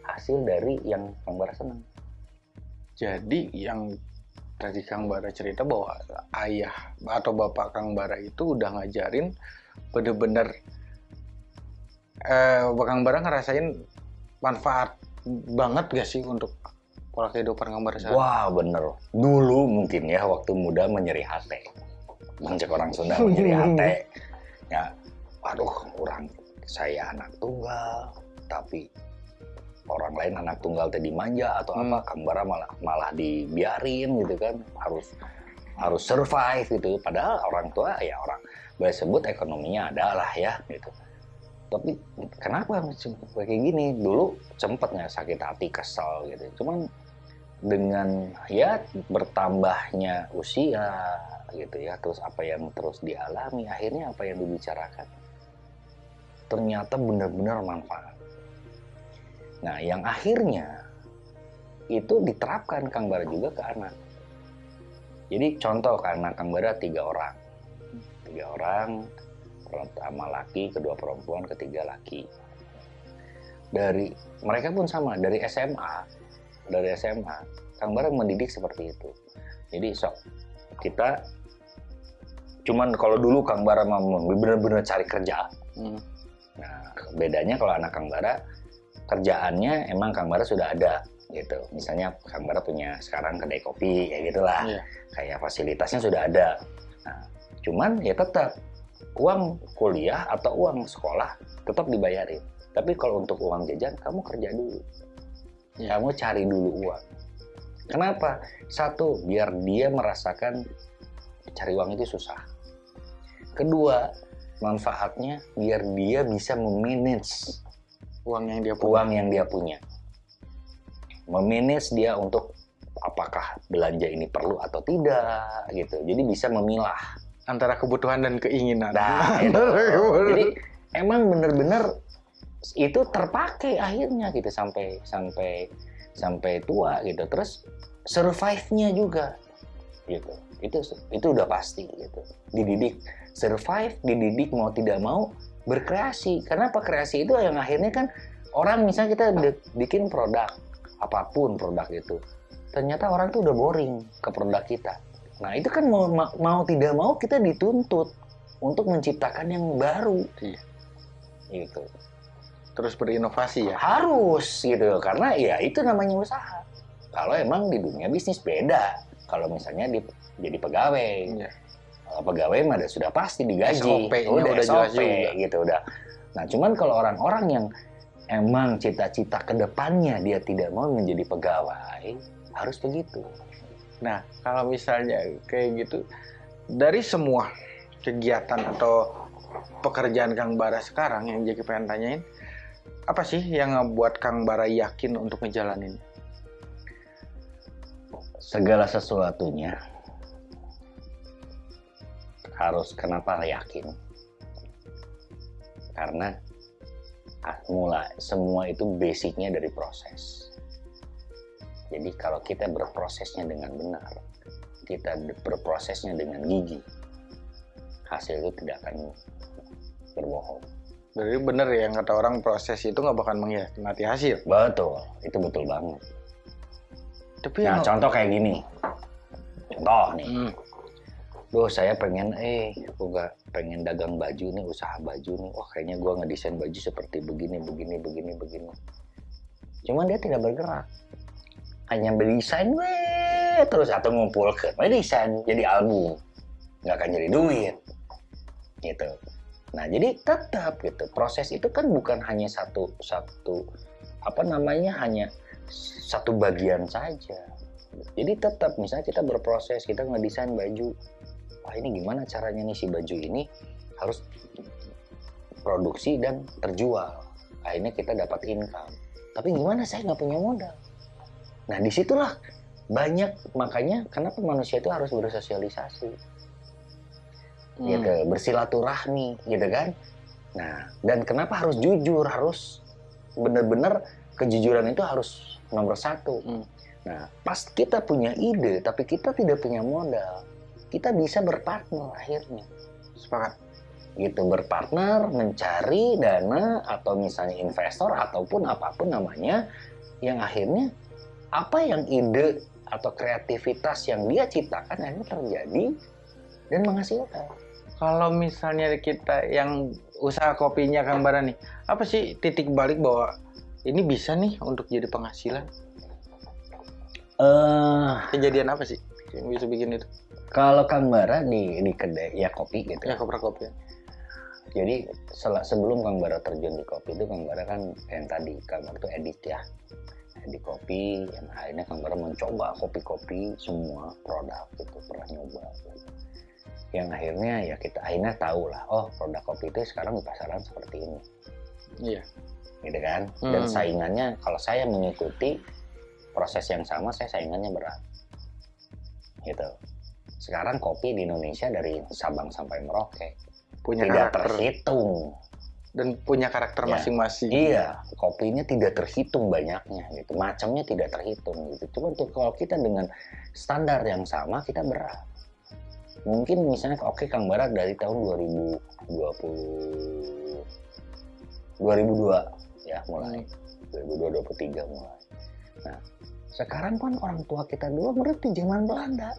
hasil dari yang Kang Bara senang. Jadi yang tadi Kang Bara cerita bahwa ayah atau bapak Kang Bara itu udah ngajarin bener-bener eh, Kang Bara ngerasain manfaat banget gak sih untuk pola kehidupan gambar sekarang? Wah bener. Dulu mungkin ya waktu muda menyeri hati. Mancek orang Sunda menyeri hati. Ya, aduh orang saya anak tunggal, tapi orang lain anak tunggal tadi manja atau hmm. apa, kambara malah malah dibiarin gitu kan, harus harus survive gitu. Padahal orang tua ya orang boleh sebut ekonominya adalah ya gitu. Tapi kenapa kayak gini? Dulu sempetnya sakit hati, kesel gitu. Cuman dengan ya bertambahnya usia gitu ya terus apa yang terus dialami akhirnya apa yang dibicarakan ternyata benar-benar manfaat nah yang akhirnya itu diterapkan Kang Bara juga ke anak jadi contoh karena Kang Bara tiga orang tiga orang pertama laki kedua perempuan ketiga laki. Dari mereka pun sama dari SMA dari SMA Kang Bara mendidik seperti itu. Jadi sok kita cuman kalau dulu Kang Bara mau benar-benar cari kerja. Hmm. nah bedanya kalau anak Kang Bara kerjaannya emang Kang Bara sudah ada gitu. Misalnya Kang Bara punya sekarang kedai kopi ya gitulah. Yeah. kayak fasilitasnya sudah ada. Nah cuman ya tetap uang kuliah atau uang sekolah tetap dibayarin. Tapi kalau untuk uang jajan kamu kerja dulu. Ya. kamu cari dulu uang. Kenapa? Satu biar dia merasakan cari uang itu susah. Kedua manfaatnya biar dia bisa memanage uang yang dia punya. uang yang dia punya. Memanage dia untuk apakah belanja ini perlu atau tidak gitu. Jadi bisa memilah antara kebutuhan dan keinginan. Nah, itu. jadi emang bener-bener itu terpakai akhirnya gitu sampai sampai sampai tua gitu. Terus survive-nya juga gitu. Itu itu udah pasti gitu. Dididik survive dididik mau tidak mau berkreasi. Karena apa? Kreasi itu yang akhirnya kan orang misalnya kita bikin produk apa pun produk itu ternyata orang tuh udah boring ke produk kita nah itu kan mau mau tidak mau kita dituntut untuk menciptakan yang baru. Iya. gitu. Terus berinovasi ya? Harus gitu. Karena ya itu namanya usaha. Kalau emang di dunia bisnis beda. Kalau misalnya di, jadi pegawai. Ya. kalau pegawai mah sudah pasti digaji. SOP udah, udah SOP, jelas juga. gitu udah. Nah cuman kalau orang-orang yang emang cita-cita ke depannya dia tidak mau menjadi pegawai harus begitu nah kalau misalnya kayak gitu dari semua kegiatan atau pekerjaan Kang Bara sekarang yang jadi pengen tanyain apa sih yang ngebuat Kang Bara yakin untuk ngejalanin? Segala sesuatunya harus kenapa yakin karena ah, semua itu basicnya dari proses jadi kalau kita berprosesnya dengan benar kita berprosesnya dengan gigi hasil itu tidak akan berbohong. Jadi bener ya yang kata orang proses itu nggak bakal mengkhianati hasil. betul itu betul banget. Tapi nah yang contoh kayak gini. Contoh nih. Hmm, Duh saya pengen eh aku gak pengen dagang baju nih usaha baju nih. Wah kayaknya gua ngedesain baju seperti begini begini begini begini. Cuman dia tidak bergerak hanya berdesain terus atau ngumpulkan. Weh desain jadi album. Nggak akan jadi duit. Gitu. Nah jadi tetap gitu. Proses itu kan bukan hanya satu satu apa namanya hanya satu bagian saja. Jadi tetap misalnya kita berproses kita ngedesain baju wah ini gimana caranya nih si baju ini harus produksi dan terjual. Akhirnya kita dapat income. Tapi gimana? Saya nggak punya modal nah di situlah banyak makanya kenapa manusia itu harus bersosialisasi hmm. gitu bersilaturahmi gitu kan nah dan kenapa harus jujur harus benar-benar kejujuran itu harus nomor satu Hmm. nah pas kita punya ide tapi kita tidak punya modal kita bisa berpartner akhirnya sepakat. gitu berpartner mencari dana atau misalnya investor ataupun apa pun namanya yang akhirnya apa yang ide atau kreativitas yang dia ciptakan akhirnya terjadi dan menghasilkan Kalau misalnya kita yang usaha kopinya Kang Bara nih, apa sih titik balik bahwa ini bisa nih untuk jadi penghasilan? eh Kejadian apa sih yang bisa bikin itu? kalau Kang Bara di di kedai ya kopi gitu Ya kopra kopi. jadi sel- sebelum Kang Bara terjun di kopi itu Kang Bara kan yang tadi Kang Bara itu edit ya di kopi yang akhirnya Kang Bara mencoba kopi-kopi semua produk gitu pernah nyoba gitu. yang akhirnya ya kita akhirnya tahu lah oh produk kopi itu sekarang di pasaran seperti ini Iya. gitu kan dan Hmm. saingannya kalau saya mengikuti proses yang sama saya saingannya berat gitu sekarang kopi di Indonesia dari Sabang sampai Merauke Punya tidak karakter terhitung dan punya karakter Ya. masing-masing. Iya, kopinya tidak terhitung banyaknya gitu. Macamnya tidak terhitung gitu. Cuma tuh kalau kita dengan standar yang sama kita berat. Mungkin misalnya oke Kang Barat dari tahun 2020 2002 ya mulai. 2022 23 mulai. Nah, sekarang kan orang tua kita dulu berarti zaman Belanda.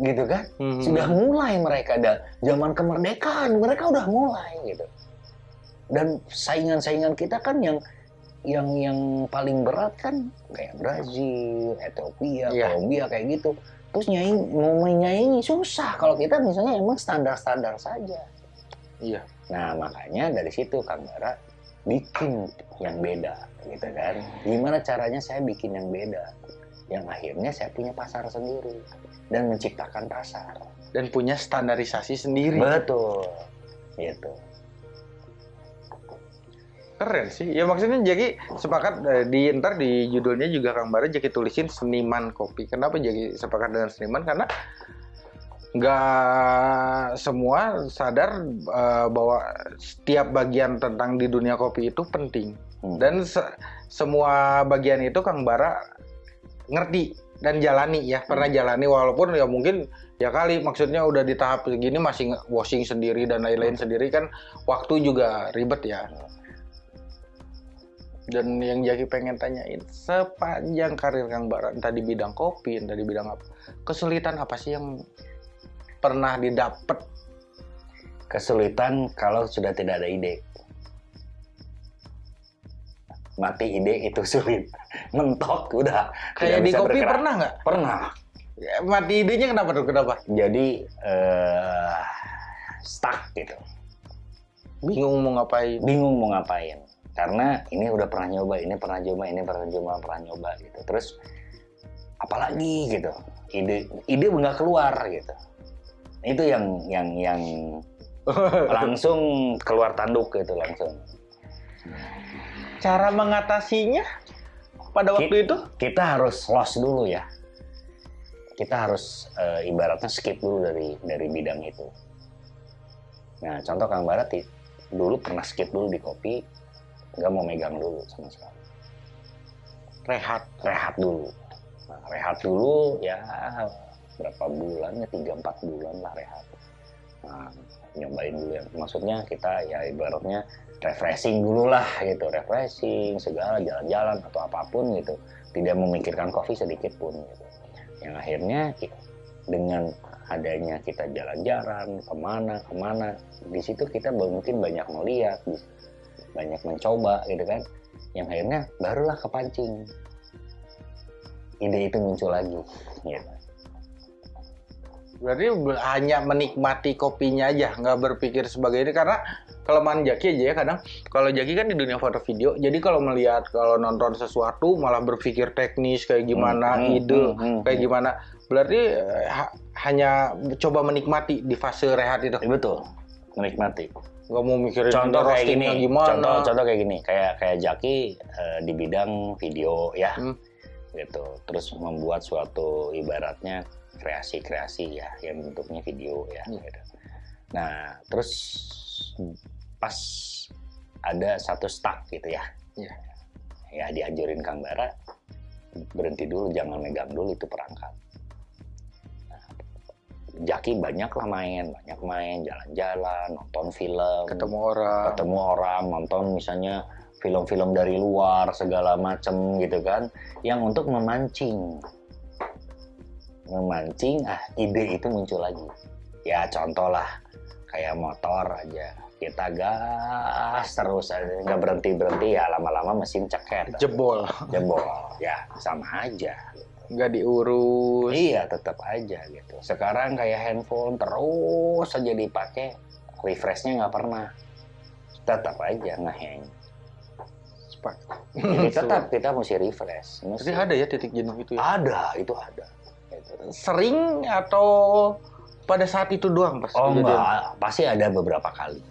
Gitu kan? Hmm. sudah mulai mereka ada zaman kemerdekaan mereka udah mulai gitu dan saingan-saingan kita kan yang yang yang paling berat kan kayak Brazil, Ethiopia, Iya. Kolombia kayak gitu terus nyanyi mau menyanyi susah kalau kita misalnya emang standar-standar saja Iya. nah makanya dari situ Kang Bara bikin yang beda gitu kan gimana caranya saya bikin yang beda yang akhirnya saya punya pasar sendiri dan menciptakan pasar Dan punya standarisasi sendiri. Betul. Gitu. Keren sih. Ya maksudnya jadi sepakat eh, di ntar di judulnya juga Kang Bara jadi tulisin seniman kopi. Kenapa jadi sepakat dengan seniman? Karena nggak semua sadar eh, bahwa setiap bagian tentang di dunia kopi itu penting. Hmm. Dan se- semua bagian itu Kang Bara ngerti dan jalani ya pernah jalani walaupun ya mungkin ya kali maksudnya udah di tahap segini masih washing sendiri dan lain-lain sendiri kan waktu juga ribet ya. Dan yang jadi pengen tanyain sepanjang karir Kang Bara entah di bidang kopi entah di bidang apa kesulitan apa sih yang pernah didapat Kesulitan kalau sudah tidak ada ide. Mati ide itu sulit. Mentok udah. kayak di kopi bergerak. pernah nggak Pernah. Ya, mati idenya kenapa tuh kenapa Jadi eh stuck gitu. bingung mau ngapain Bingung mau ngapain. Karena ini udah pernah nyoba, ini pernah coba, ini pernah coba, pernah nyoba gitu. Terus apalagi gitu. Ide ide nggak keluar gitu. Itu yang yang yang langsung keluar tanduk gitu langsung. Cara mengatasinya pada waktu itu kita harus loss dulu ya. kita harus uh, ibaratnya skip dulu dari dari bidang itu. Nah, contoh Kang Barat dulu pernah skip dulu di kopi, nggak mau megang dulu sama sekali. Rehat, rehat dulu. Nah, rehat dulu ya berapa bulan ya tiga empat bulan lah rehat. Nah, nyobain dulu ya. Maksudnya kita ya ibaratnya refreshing dulu lah gitu, refreshing segala jalan-jalan atau apa pun gitu. Tidak memikirkan kopi sedikit pun gitu. Yang akhirnya dengan adanya kita jalan-jalan ke mana ke mana di situ kita mungkin banyak melihat banyak mencoba gitu kan yang akhirnya barulah kepancing ide itu muncul lagi gitu. Berarti hanya menikmati kopinya aja, nggak berpikir sebagai ini karena kelemahan Jaki aja ya kadang kalau Jaki kan di dunia foto video jadi kalau melihat kalau nonton sesuatu malah berpikir teknis kayak gimana hmm, hmm ide hmm, hmm, kayak hmm. gimana berarti eh, ha hanya coba menikmati di fase rehat itu betul menikmati nggak mau mikirin contoh kayak gini gimana contoh contoh kayak gini kayak kayak Jaki uh, di bidang video ya hmm. gitu terus membuat suatu ibaratnya kreasi-kreasi ya yang bentuknya video ya hmm. gitu. nah terus pas ada satu stuck gitu ya. Ya, ya dianjurin Kang Bara berhenti dulu, jangan megang dulu itu perangkat. Nah, Jaki banyak lah main, banyak main, jalan-jalan, nonton film, ketemu orang, ketemu orang, nonton misalnya film-film dari luar segala macam gitu kan, yang untuk memancing, memancing, ah ide itu muncul lagi. Ya contoh lah kayak motor aja kita gas terus nggak berhenti berhenti ya lama-lama mesin ceket jebol. Jebol ya sama aja. Nggak diurus. Iya tetap aja gitu. Sekarang kayak handphone terus saja dipakai refreshnya nggak pernah. Tetap aja ngeheng jadi tetap kita mesti refresh mesti. jadi ada ya titik jenuh itu ya? ada itu ada. Sering atau pada saat itu doang pas oh enggak pasti ada beberapa kali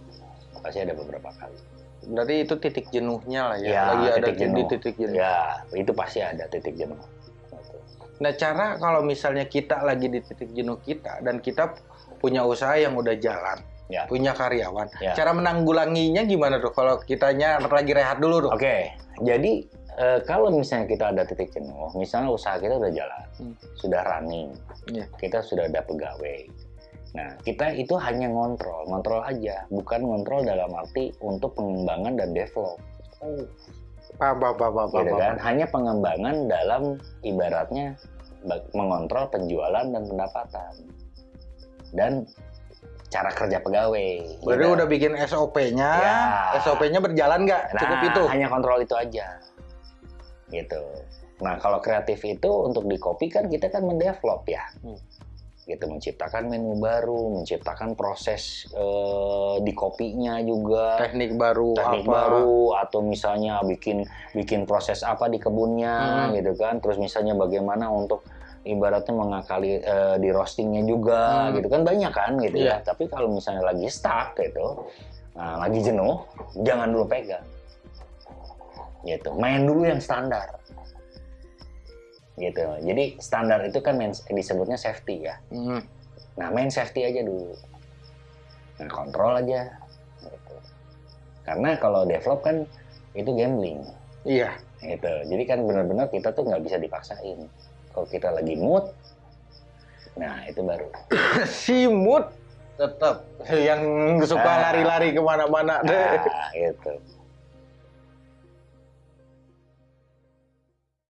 pasti ada beberapa kali berarti itu titik jenuhnya lah ya, ya lagi titik ada jenuh. di titik jenuh ya itu pasti ada titik jenuh nah cara kalau misalnya kita lagi di titik jenuh kita dan kita punya usaha yang udah jalan ya. punya karyawan ya. cara menanggulanginya gimana tuh kalau kitanya lagi rehat dulu tuh oke jadi e, kalau misalnya kita ada titik jenuh, misalnya usaha kita udah jalan, hmm. sudah running, yeah. kita sudah ada pegawai, Nah, kita itu hanya ngontrol, ngontrol aja, bukan ngontrol dalam arti untuk pengembangan dan develop. Oh. Paham, paham, paham, gitu kan? Hanya pengembangan dalam ibaratnya mengontrol penjualan dan pendapatan. Dan cara kerja pegawai. Berarti gitu. udah bikin SOP-nya, ya. SOP-nya berjalan nggak? Cukup nah, itu? hanya kontrol itu aja. Gitu. Nah, kalau kreatif itu untuk di copy kan kita kan mendevelop ya. Hmm gitu menciptakan menu baru, menciptakan proses uh, di kopinya juga, teknik baru, teknik apa? baru atau misalnya bikin bikin proses apa di kebunnya hmm. gitu kan, terus misalnya bagaimana untuk ibaratnya mengakali uh, di roastingnya juga hmm. gitu kan banyak kan gitu yeah. ya. Tapi kalau misalnya lagi stuck gitu, nah, lagi jenuh, jangan dulu pegang gitu, main dulu yang standar gitu. Jadi standar itu kan main, disebutnya safety ya. Hmm. Nah main safety aja dulu. Nah kontrol aja. Gitu. Karena kalau develop kan itu gambling. Iya. Gitu. Jadi kan benar-benar kita tuh nggak bisa dipaksain. Kalau kita lagi mood, nah itu baru. si mood tetap yang suka ah. lari-lari ke mana-mana deh. Nah, gitu.